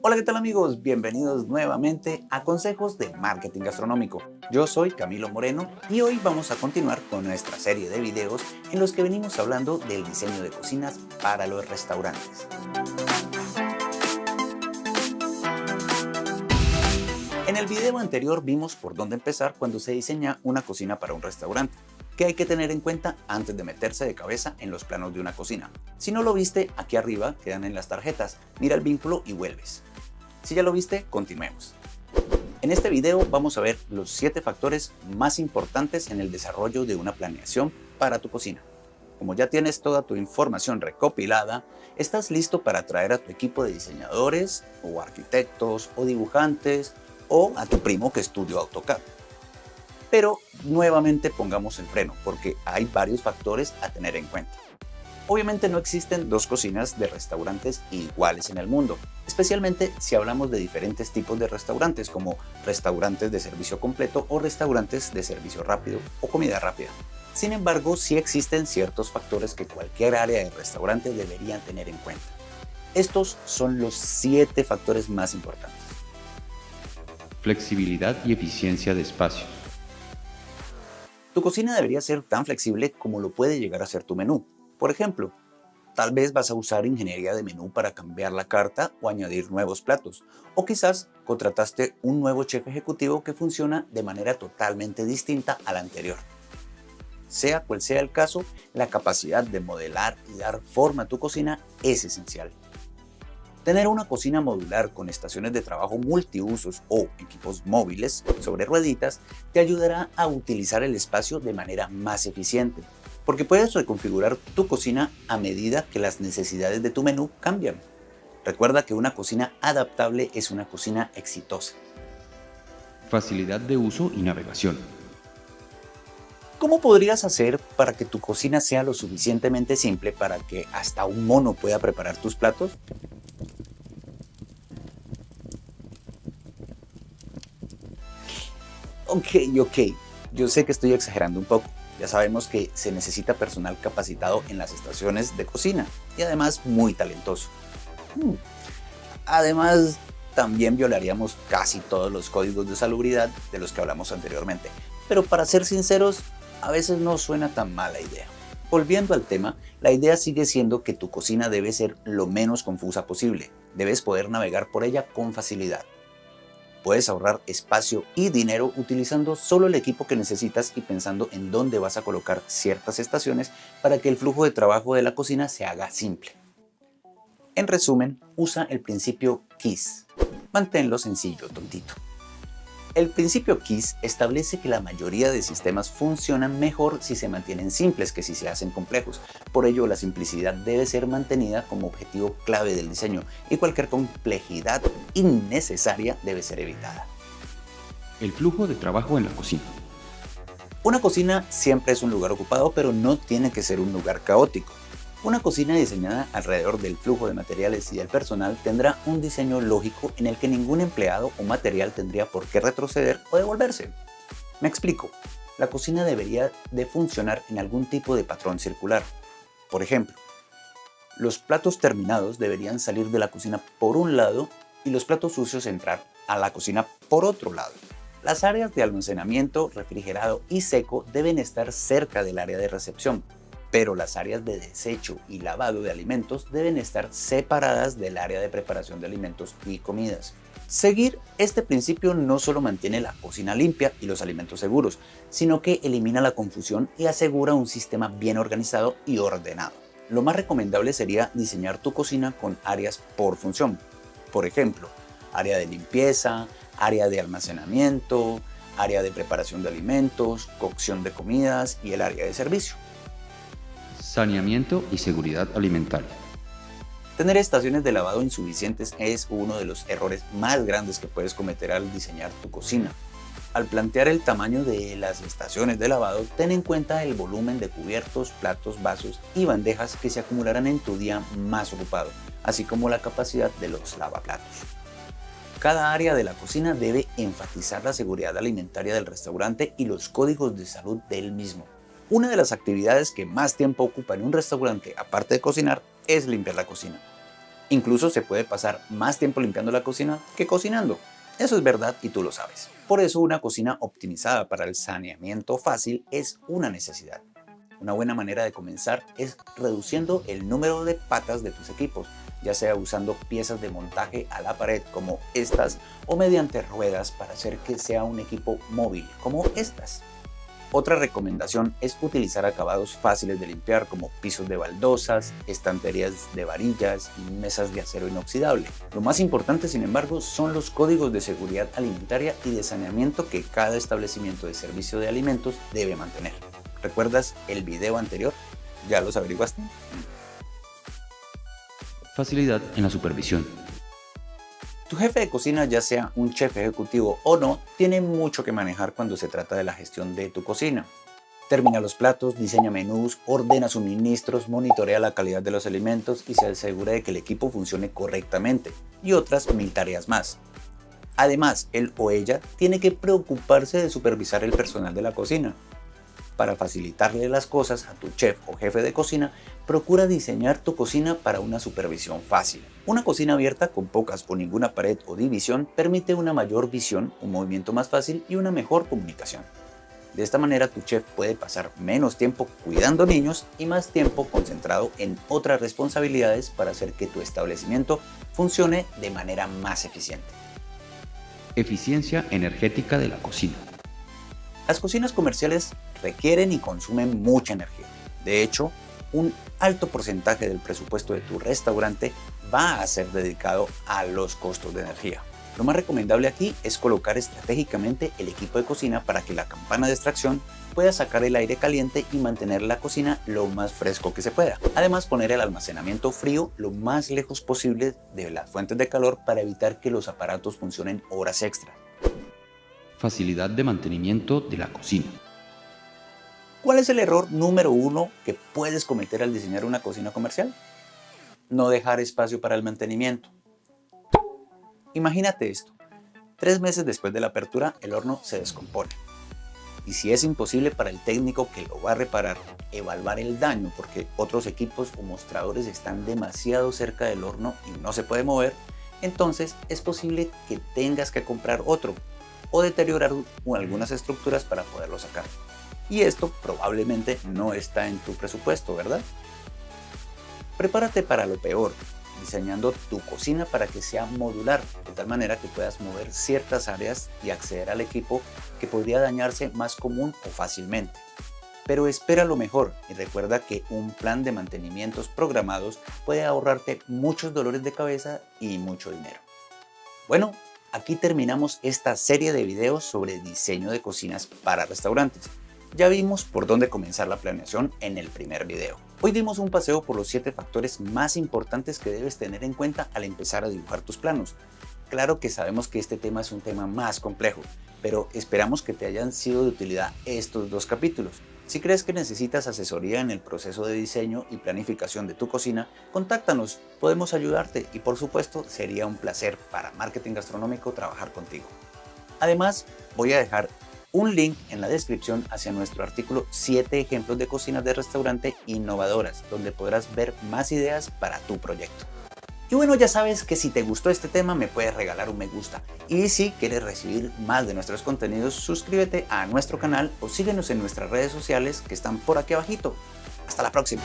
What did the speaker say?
Hola, ¿qué tal amigos? Bienvenidos nuevamente a Consejos de Marketing Gastronómico. Yo soy Camilo Moreno y hoy vamos a continuar con nuestra serie de videos en los que venimos hablando del diseño de cocinas para los restaurantes. En el video anterior vimos por dónde empezar cuando se diseña una cocina para un restaurante. ¿Qué hay que tener en cuenta antes de meterse de cabeza en los planos de una cocina? Si no lo viste, aquí arriba quedan en las tarjetas. Mira el vínculo y vuelves. Si ya lo viste, continuemos. En este video vamos a ver los 7 factores más importantes en el desarrollo de una planeación para tu cocina. Como ya tienes toda tu información recopilada, estás listo para traer a tu equipo de diseñadores o arquitectos o dibujantes o a tu primo que estudió AutoCAD. Pero nuevamente pongamos el freno porque hay varios factores a tener en cuenta. Obviamente no existen dos cocinas de restaurantes iguales en el mundo, especialmente si hablamos de diferentes tipos de restaurantes como restaurantes de servicio completo o restaurantes de servicio rápido o comida rápida. Sin embargo, sí existen ciertos factores que cualquier área de restaurante debería tener en cuenta. Estos son los 7 factores más importantes. Flexibilidad y eficiencia de espacio. Tu cocina debería ser tan flexible como lo puede llegar a ser tu menú. Por ejemplo, tal vez vas a usar ingeniería de menú para cambiar la carta o añadir nuevos platos. O quizás contrataste un nuevo chef ejecutivo que funciona de manera totalmente distinta a la anterior. Sea cual sea el caso, la capacidad de modelar y dar forma a tu cocina es esencial. Tener una cocina modular con estaciones de trabajo multiusos o equipos móviles sobre rueditas te ayudará a utilizar el espacio de manera más eficiente, porque puedes reconfigurar tu cocina a medida que las necesidades de tu menú cambian. Recuerda que una cocina adaptable es una cocina exitosa. Facilidad de uso y navegación. ¿Cómo podrías hacer para que tu cocina sea lo suficientemente simple para que hasta un mono pueda preparar tus platos? Ok, ok, yo sé que estoy exagerando un poco. Ya sabemos que se necesita personal capacitado en las estaciones de cocina y además muy talentoso. Hmm. Además, también violaríamos casi todos los códigos de salubridad de los que hablamos anteriormente. Pero para ser sinceros, a veces no suena tan mala idea. Volviendo al tema, la idea sigue siendo que tu cocina debe ser lo menos confusa posible. Debes poder navegar por ella con facilidad. Puedes ahorrar espacio y dinero utilizando solo el equipo que necesitas y pensando en dónde vas a colocar ciertas estaciones para que el flujo de trabajo de la cocina se haga simple. En resumen, usa el principio KISS. Manténlo sencillo, tontito. El principio KISS establece que la mayoría de sistemas funcionan mejor si se mantienen simples que si se hacen complejos. Por ello, la simplicidad debe ser mantenida como objetivo clave del diseño y cualquier complejidad innecesaria debe ser evitada. El flujo de trabajo en la cocina. Una cocina siempre es un lugar ocupado, pero no tiene que ser un lugar caótico. Una cocina diseñada alrededor del flujo de materiales y del personal tendrá un diseño lógico en el que ningún empleado o material tendría por qué retroceder o devolverse. Me explico. La cocina debería de funcionar en algún tipo de patrón circular. Por ejemplo, los platos terminados deberían salir de la cocina por un lado y los platos sucios entrar a la cocina por otro lado. Las áreas de almacenamiento, refrigerado y seco deben estar cerca del área de recepción, pero las áreas de desecho y lavado de alimentos deben estar separadas del área de preparación de alimentos y comidas. Seguir este principio no solo mantiene la cocina limpia y los alimentos seguros, sino que elimina la confusión y asegura un sistema bien organizado y ordenado. Lo más recomendable sería diseñar tu cocina con áreas por función. Por ejemplo, área de limpieza, área de almacenamiento, área de preparación de alimentos, cocción de comidas y el área de servicio saneamiento y seguridad alimentaria. Tener estaciones de lavado insuficientes es uno de los errores más grandes que puedes cometer al diseñar tu cocina. Al plantear el tamaño de las estaciones de lavado, ten en cuenta el volumen de cubiertos, platos, vasos y bandejas que se acumularán en tu día más ocupado, así como la capacidad de los lavaplatos. Cada área de la cocina debe enfatizar la seguridad alimentaria del restaurante y los códigos de salud del mismo. Una de las actividades que más tiempo ocupa en un restaurante, aparte de cocinar, es limpiar la cocina. Incluso se puede pasar más tiempo limpiando la cocina que cocinando. Eso es verdad y tú lo sabes. Por eso una cocina optimizada para el saneamiento fácil es una necesidad. Una buena manera de comenzar es reduciendo el número de patas de tus equipos, ya sea usando piezas de montaje a la pared como estas o mediante ruedas para hacer que sea un equipo móvil como estas. Otra recomendación es utilizar acabados fáciles de limpiar como pisos de baldosas, estanterías de varillas y mesas de acero inoxidable. Lo más importante sin embargo son los códigos de seguridad alimentaria y de saneamiento que cada establecimiento de servicio de alimentos debe mantener. ¿Recuerdas el video anterior? ¿Ya los averiguaste? Facilidad en la supervisión. Tu jefe de cocina, ya sea un chef ejecutivo o no, tiene mucho que manejar cuando se trata de la gestión de tu cocina. Termina los platos, diseña menús, ordena suministros, monitorea la calidad de los alimentos y se asegura de que el equipo funcione correctamente, y otras mil tareas más. Además, él o ella tiene que preocuparse de supervisar el personal de la cocina, para facilitarle las cosas a tu chef o jefe de cocina, procura diseñar tu cocina para una supervisión fácil. Una cocina abierta con pocas o ninguna pared o división permite una mayor visión, un movimiento más fácil y una mejor comunicación. De esta manera tu chef puede pasar menos tiempo cuidando niños y más tiempo concentrado en otras responsabilidades para hacer que tu establecimiento funcione de manera más eficiente. Eficiencia energética de la cocina. Las cocinas comerciales requieren y consumen mucha energía. De hecho, un alto porcentaje del presupuesto de tu restaurante va a ser dedicado a los costos de energía. Lo más recomendable aquí es colocar estratégicamente el equipo de cocina para que la campana de extracción pueda sacar el aire caliente y mantener la cocina lo más fresco que se pueda. Además poner el almacenamiento frío lo más lejos posible de las fuentes de calor para evitar que los aparatos funcionen horas extras facilidad de mantenimiento de la cocina. ¿Cuál es el error número uno que puedes cometer al diseñar una cocina comercial? No dejar espacio para el mantenimiento. Imagínate esto. Tres meses después de la apertura, el horno se descompone. Y si es imposible para el técnico que lo va a reparar evaluar el daño porque otros equipos o mostradores están demasiado cerca del horno y no se puede mover, entonces es posible que tengas que comprar otro o deteriorar algunas estructuras para poderlo sacar. Y esto probablemente no está en tu presupuesto, ¿verdad? Prepárate para lo peor, diseñando tu cocina para que sea modular, de tal manera que puedas mover ciertas áreas y acceder al equipo que podría dañarse más común o fácilmente. Pero espera lo mejor y recuerda que un plan de mantenimientos programados puede ahorrarte muchos dolores de cabeza y mucho dinero. Bueno, Aquí terminamos esta serie de videos sobre diseño de cocinas para restaurantes. Ya vimos por dónde comenzar la planeación en el primer video. Hoy dimos un paseo por los 7 factores más importantes que debes tener en cuenta al empezar a dibujar tus planos. Claro que sabemos que este tema es un tema más complejo, pero esperamos que te hayan sido de utilidad estos dos capítulos. Si crees que necesitas asesoría en el proceso de diseño y planificación de tu cocina, contáctanos, podemos ayudarte y por supuesto sería un placer para Marketing Gastronómico trabajar contigo. Además, voy a dejar un link en la descripción hacia nuestro artículo 7 ejemplos de cocinas de restaurante innovadoras, donde podrás ver más ideas para tu proyecto. Y bueno, ya sabes que si te gustó este tema me puedes regalar un me gusta. Y si quieres recibir más de nuestros contenidos, suscríbete a nuestro canal o síguenos en nuestras redes sociales que están por aquí abajito. Hasta la próxima.